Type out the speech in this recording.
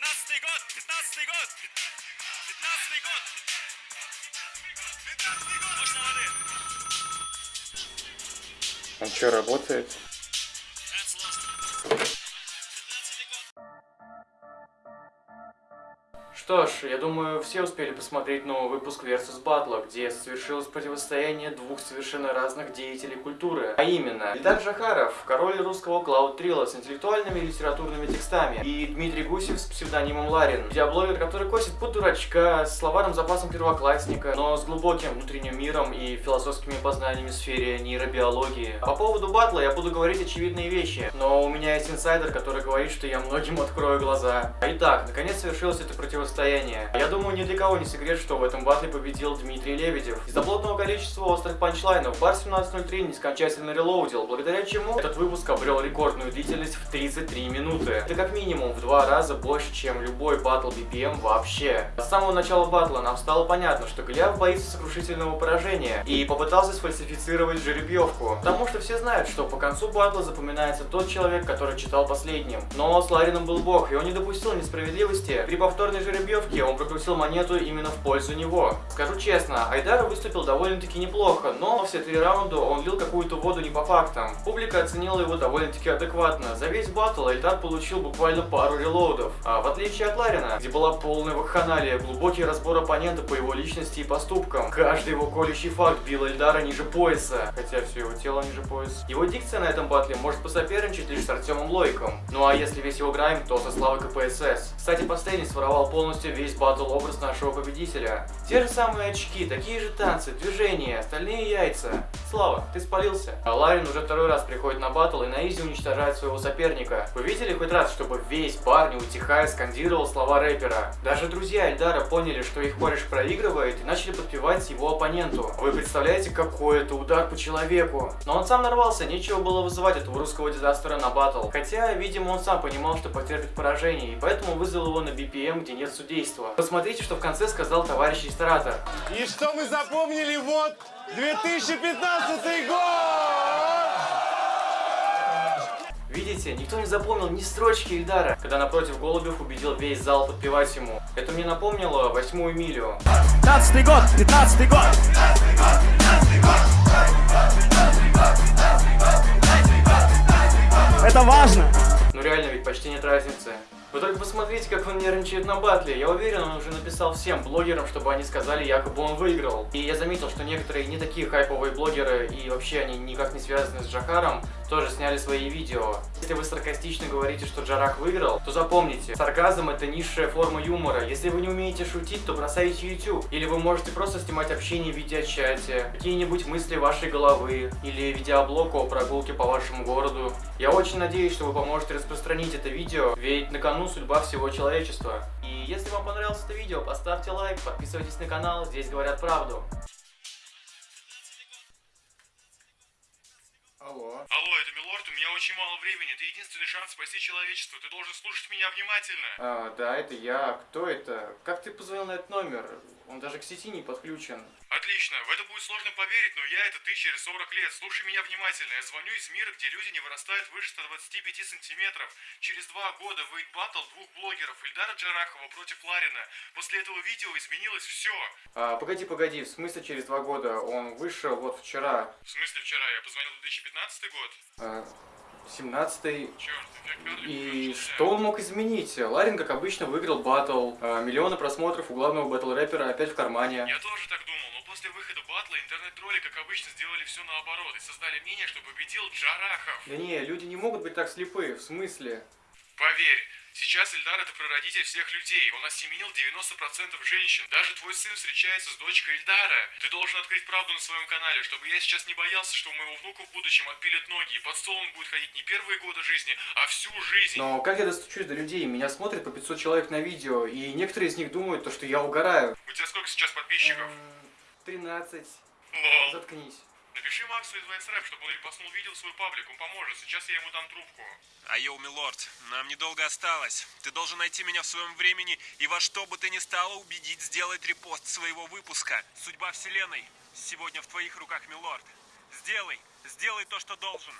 15 год, 15 год, 15 год. 15 год. Точно воды. Он что, работает? Что ж, я думаю, все успели посмотреть новый выпуск Versus Battle, где совершилось противостояние двух совершенно разных деятелей культуры. А именно, Ильдар Жахаров, король русского Клауд Трилла с интеллектуальными и литературными текстами, и Дмитрий Гусев с псевдонимом Ларин, видеоблогер, который косит под дурачка, с словарным запасом первоклассника, но с глубоким внутренним миром и философскими познаниями в сфере нейробиологии. По поводу батла я буду говорить очевидные вещи, но у меня есть инсайдер, который говорит, что я многим открою глаза. Итак, наконец совершилось это противостояние. Я думаю, ни для кого не секрет, что в этом батле победил Дмитрий Лебедев. Из-за плотного количества острых панчлайнов бар 1703 нескончательно релоудил, благодаря чему этот выпуск обрел рекордную длительность в 33 минуты. Это как минимум в два раза больше, чем любой батл BPM вообще. С самого начала батла нам стало понятно, что Голиаф боится сокрушительного поражения и попытался сфальсифицировать жеребьевку. Потому что все знают, что по концу батла запоминается тот человек, который читал последним. Но с Ларином был бог, и он не допустил несправедливости. При повторной жеребьевке он прокрутил монету именно в пользу него. Скажу честно, Айдар выступил довольно-таки неплохо, но все три раунда он лил какую-то воду не по фактам. Публика оценила его довольно-таки адекватно. За весь батл Айдар получил буквально пару релоудов. А в отличие от Ларина, где была полная вакханалия, глубокий разбор оппонента по его личности и поступкам. Каждый его колющий факт бил Эльдара ниже пояса, хотя все его тело ниже пояса. Его дикция на этом батле может посоперничать лишь с Артемом Лойком. Ну а если весь его грайм, то со Славой КПСС. Кстати, последний своровал полностью весь батл образ нашего победителя. Те же самые очки, такие же танцы, движения, остальные яйца. Слава, ты спалился. А Ларин уже второй раз приходит на батл и на изи уничтожает своего соперника. Вы видели хоть раз, чтобы весь бар, не утихая, скандировал слова рэпера? Даже друзья Эльдара поняли, что их кореш проигрывает и начали подпевать его оппоненту. Вы представляете, какой это удар по человеку? Но он сам нарвался, нечего было вызывать этого русского дизастера на батл. Хотя, видимо, он сам понимал, что потерпит поражение, и поэтому вызвал его на BPM, где нет судейства. Посмотрите, что в конце сказал товарищ ресторатор. И что мы запомнили? Вот 2015 год! Видите, никто не запомнил ни строчки Ильдара, когда напротив Голубев убедил весь зал подпевать ему. Это мне напомнило восьмую милю. 15 год, 15 год. Это важно. Ну реально, ведь почти нет разницы. Вы только посмотрите, как он нервничает на батле. Я уверен, он уже написал всем блогерам, чтобы они сказали, якобы он выиграл. И я заметил, что некоторые не такие хайповые блогеры, и вообще они никак не связаны с Джахаром, тоже сняли свои видео. Если вы саркастично говорите, что Джарах выиграл, то запомните, сарказм это низшая форма юмора. Если вы не умеете шутить, то бросайте YouTube. Или вы можете просто снимать общение в видеочате, какие-нибудь мысли вашей головы, или видеоблог о прогулке по вашему городу. Я очень надеюсь, что вы поможете распространить это видео, ведь на кону судьба всего человечества. И если вам понравилось это видео, поставьте лайк, подписывайтесь на канал, здесь говорят правду. Алло. Алло, это Милорд, у меня очень мало времени. Это единственный шанс спасти человечество. Ты должен слушать меня внимательно. А, да, это я. Кто это? Как ты позвонил на этот номер? Он даже к сети не подключен. Отлично. В это будет сложно поверить, но я это ты через 40 лет. Слушай меня внимательно. Я звоню из мира, где люди не вырастают выше 125 сантиметров. Через два года выйдет баттл двух блогеров Ильдара Джарахова против Ларина. После этого видео изменилось все. А, погоди, погоди, в смысле через два года? Он вышел вот вчера. В смысле вчера? Я позвонил 2015 год? А, 17 Черт, И что он мог изменить? Ларин, как обычно, выиграл батл. А, миллионы просмотров у главного батл-рэпера опять в кармане. Я тоже так думал, но после выхода батла интернет-тролли, как обычно, сделали все наоборот и создали мнение, что победил Джарахов. Да не, люди не могут быть так слепы, в смысле? Поверь, сейчас Эльдар это прародитель всех людей. Он осеменил 90% женщин. Даже твой сын встречается с дочкой Эльдара. Ты должен открыть правду на своем канале, чтобы я сейчас не боялся, что у моего внука в будущем отпилят ноги, и под стол он будет ходить не первые годы жизни, а всю жизнь. Но как я достучусь до людей? Меня смотрят по 500 человек на видео, и некоторые из них думают, то, что я угораю. У тебя сколько сейчас подписчиков? Эм, 13. Лол. Заткнись. Напиши Максу из Вайсрэп, чтобы он репостнул видео в свой паблик, он поможет. Сейчас я ему дам трубку. Айоу, милорд, нам недолго осталось. Ты должен найти меня в своем времени и во что бы ты ни стало убедить сделать репост своего выпуска. Судьба вселенной сегодня в твоих руках, милорд. Сделай, сделай то, что должен.